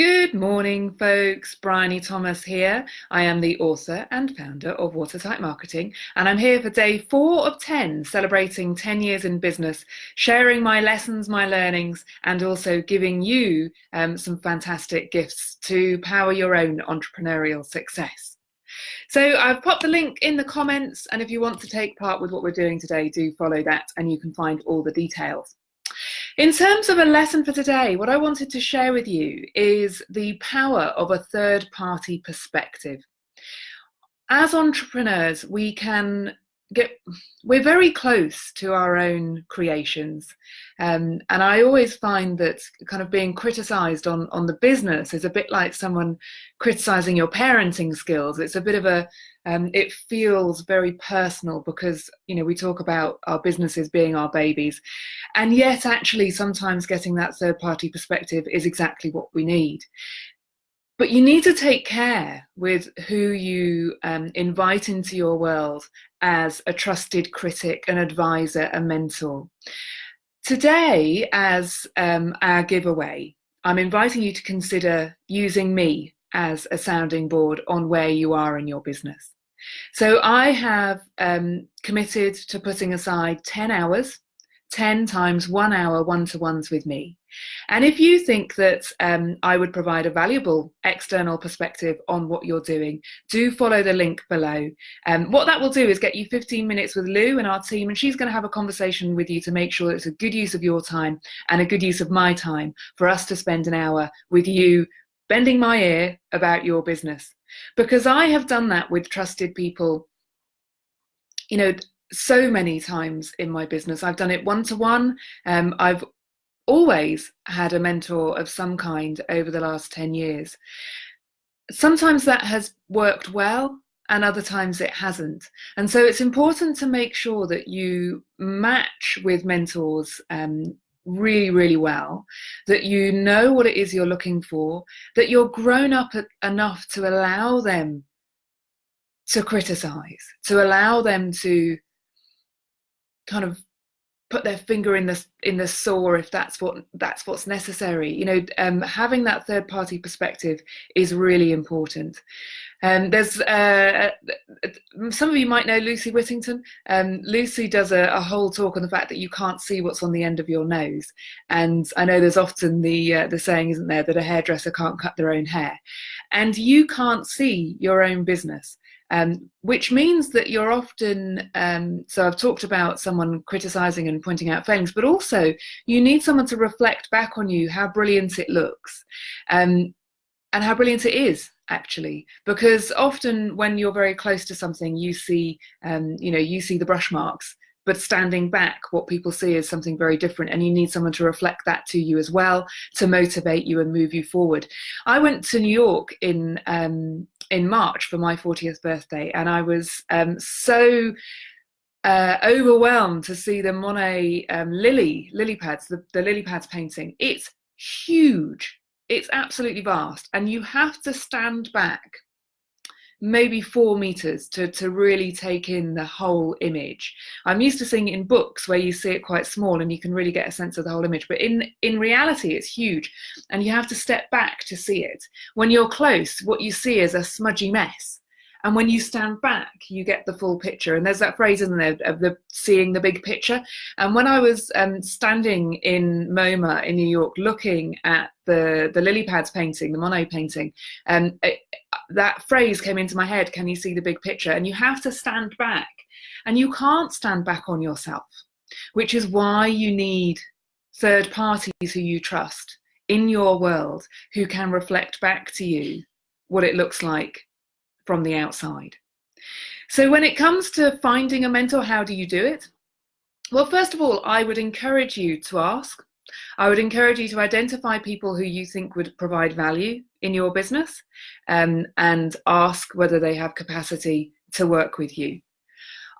Good morning, folks. Bryony Thomas here. I am the author and founder of Watertight Marketing, and I'm here for day four of 10, celebrating 10 years in business, sharing my lessons, my learnings, and also giving you um, some fantastic gifts to power your own entrepreneurial success. So I've popped the link in the comments, and if you want to take part with what we're doing today, do follow that, and you can find all the details. In terms of a lesson for today, what I wanted to share with you is the power of a third party perspective. As entrepreneurs, we can get we're very close to our own creations um, and i always find that kind of being criticized on on the business is a bit like someone criticizing your parenting skills it's a bit of a um, it feels very personal because you know we talk about our businesses being our babies and yet actually sometimes getting that third party perspective is exactly what we need but you need to take care with who you um, invite into your world as a trusted critic, an advisor, a mentor. Today, as um, our giveaway, I'm inviting you to consider using me as a sounding board on where you are in your business. So I have um, committed to putting aside 10 hours, 10 times one hour one-to-ones with me. And if you think that um, I would provide a valuable external perspective on what you're doing, do follow the link below. Um, what that will do is get you 15 minutes with Lou and our team, and she's going to have a conversation with you to make sure it's a good use of your time and a good use of my time for us to spend an hour with you bending my ear about your business. Because I have done that with trusted people, you know, so many times in my business. I've done it one to one. I've always had a mentor of some kind over the last 10 years. Sometimes that has worked well and other times it hasn't. And so it's important to make sure that you match with mentors um, really, really well, that you know what it is you're looking for, that you're grown up enough to allow them to criticize, to allow them to kind of put their finger in the in the sore if that's what that's what's necessary. You know um, having that third party perspective is really important. Um, there's uh, uh, some of you might know Lucy Whittington. Um, Lucy does a, a, whole talk on the fact that you can't see what's on the end of your nose, and I know there's often the uh, the saying, isn't there, that a hairdresser can't cut their own hair, and you can't see your own business um, which means that you're often, um, so I've talked about someone criticizing and pointing out failings, but also you need someone to reflect back on you how brilliant it looks um, and how brilliant it is actually. Because often when you're very close to something you see um, you know you see the brush marks but standing back what people see is something very different and you need someone to reflect that to you as well to motivate you and move you forward. I went to new york in um, in March for my 40th birthday, and I was um, so uh, overwhelmed to see the Monet um, lily lily pads, the, the lily pads painting. It's huge. It's absolutely vast, and you have to stand back maybe four meters to, to really take in the whole image. I'm used to seeing it in books where you see it quite small and you can really get a sense of the whole image, but in, in reality, it's huge and you have to step back to see it. When you're close, what you see is a smudgy mess. And when you stand back, you get the full picture. And there's that phrase, isn't there, of the seeing the big picture. And when I was um, standing in MoMA in New York, looking at the the lily pads painting, the Monet painting, um, it, that phrase came into my head. Can you see the big picture? And you have to stand back, and you can't stand back on yourself, which is why you need third parties who you trust in your world who can reflect back to you what it looks like from the outside. So when it comes to finding a mentor, how do you do it? Well, first of all, I would encourage you to ask. I would encourage you to identify people who you think would provide value in your business um, and ask whether they have capacity to work with you.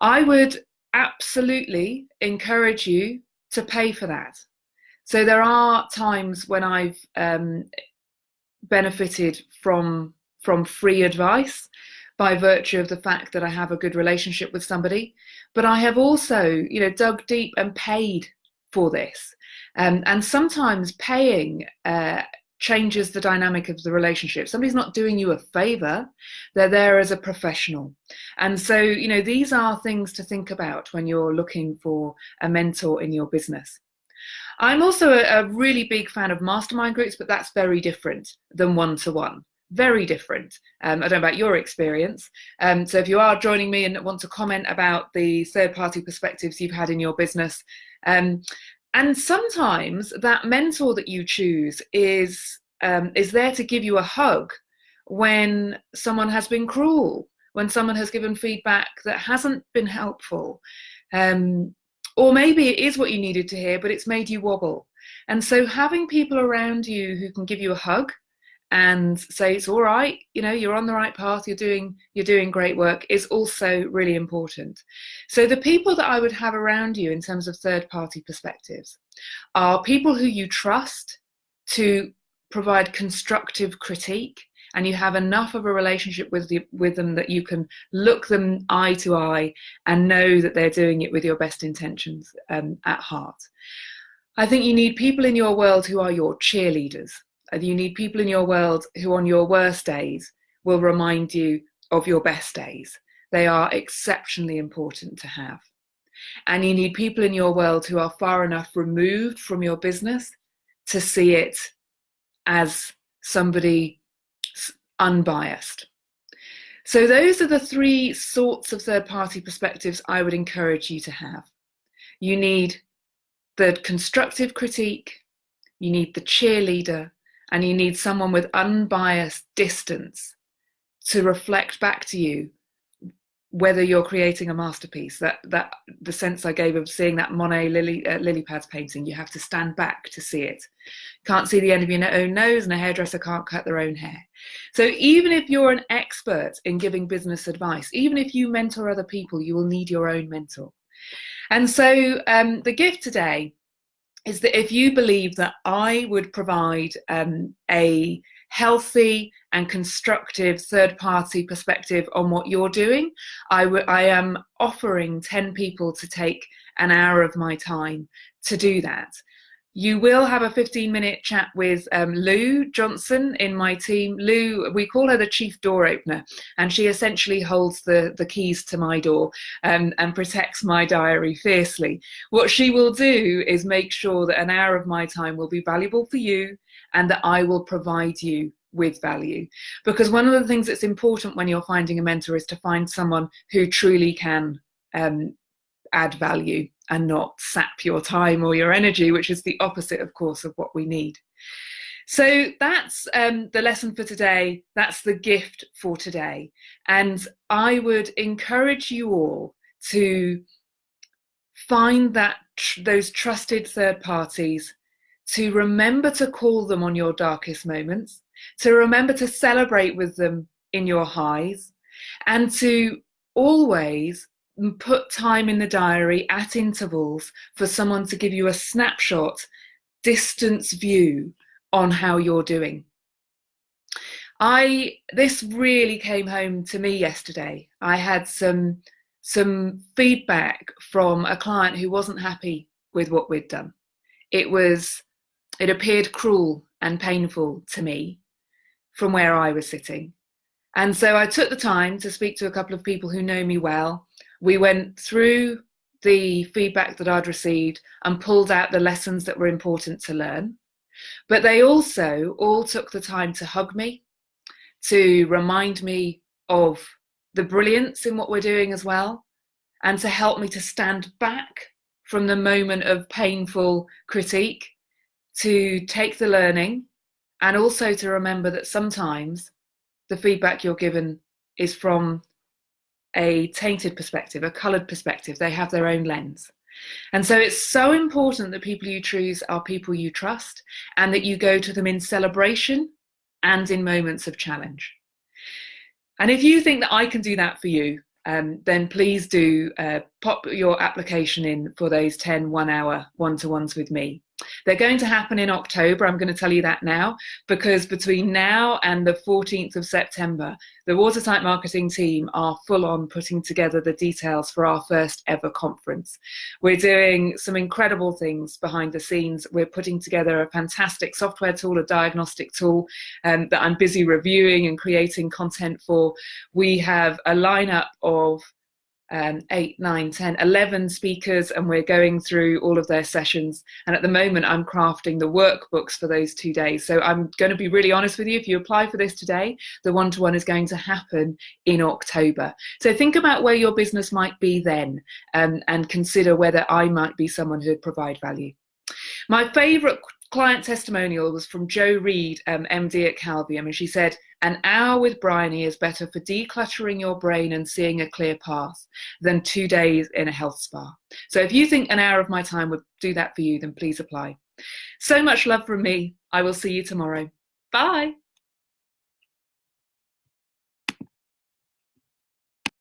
I would absolutely encourage you to pay for that. So there are times when I've um, benefited from from free advice by virtue of the fact that I have a good relationship with somebody. But I have also, you know, dug deep and paid for this. Um, and sometimes paying uh, changes the dynamic of the relationship. Somebody's not doing you a favor, they're there as a professional. And so, you know, these are things to think about when you're looking for a mentor in your business. I'm also a, a really big fan of mastermind groups, but that's very different than one to one very different. Um, I don't know about your experience. Um, so if you are joining me and want to comment about the third party perspectives you've had in your business, um, and sometimes that mentor that you choose is um, is there to give you a hug when someone has been cruel, when someone has given feedback that hasn't been helpful, um, or maybe it is what you needed to hear, but it's made you wobble. And so having people around you who can give you a hug and say it's all right you know you're on the right path you're doing you're doing great work is also really important. So the people that i would have around you in terms of third party perspectives are people who you trust to provide constructive critique and you have enough of a relationship with the, with them that you can look them eye to eye and know that they're doing it with your best intentions um, at heart. I think you need people in your world who are your cheerleaders you need people in your world who, on your worst days, will remind you of your best days. They are exceptionally important to have. And you need people in your world who are far enough removed from your business to see it as somebody unbiased. So, those are the three sorts of third party perspectives I would encourage you to have. You need the constructive critique, you need the cheerleader, and you need someone with unbiased distance to reflect back to you whether you're creating a masterpiece. That that the sense i gave of seeing that monet lily uh, lily pads painting you have to stand back to see it. Can't see the end of your own nose and a hairdresser can't cut their own hair. So even if you're an expert in giving business advice even if you mentor other people you will need your own mentor. And so um, the gift today is that if you believe that I would provide um, a healthy and constructive third party perspective on what you're doing, I, am offering 10 people to take an hour of my time to do that. You will have a 15 minute chat with um, Lou Johnson in my team. Lou, we call her the chief door opener, and she essentially holds the, the keys to my door um, and protects my diary fiercely. What she will do is make sure that an hour of my time will be valuable for you and that I will provide you with value. Because one of the things that's important when you're finding a mentor is to find someone who truly can um, add value and not sap your time or your energy, which is the opposite, of course, of what we need. So that's um, the lesson for today. That's the gift for today. And I would encourage you all to find that tr- those trusted third parties, to remember to call them on your darkest moments, to remember to celebrate with them in your highs, and to always put time in the diary at intervals for someone to give you a snapshot, distance view on how you're doing. I this really came home to me yesterday. I had some some feedback from a client who wasn't happy with what we'd done. It was it appeared cruel and painful to me from where I was sitting. And so I took the time to speak to a couple of people who know me well we went through the feedback that I'd received and pulled out the lessons that were important to learn. But they also all took the time to hug me, to remind me of the brilliance in what we're doing as well, and to help me to stand back from the moment of painful critique, to take the learning, and also to remember that sometimes the feedback you're given is from a tainted perspective, a coloured perspective. They have their own lens. And so it's so important that people you choose are people you trust and that you go to them in celebration and in moments of challenge. And if you think that I can do that for you, um, then please do uh, pop your application in for those 10 one hour one to ones with me. They're going to happen in October. I'm going to tell you that now because between now and the 14th of September, the Watertight marketing team are full on putting together the details for our first ever conference. We're doing some incredible things behind the scenes. We're putting together a fantastic software tool, a diagnostic tool um, that I'm busy reviewing and creating content for. We have a lineup of um, 8, 9, 10, 11 speakers, and we're going through all of their sessions. And at the moment, I'm crafting the workbooks for those two days. So I'm going to be really honest with you. If you apply for this today, the one to one is going to happen in October. So think about where your business might be then um, and consider whether I might be someone who would provide value. My favorite client testimonial was from Jo Reed, um, MD at Calvium, and she said, An hour with Bryony is better for decluttering your brain and seeing a clear path than two days in a health spa. So if you think an hour of my time would do that for you, then please apply. So much love from me. I will see you tomorrow. Bye.